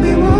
we will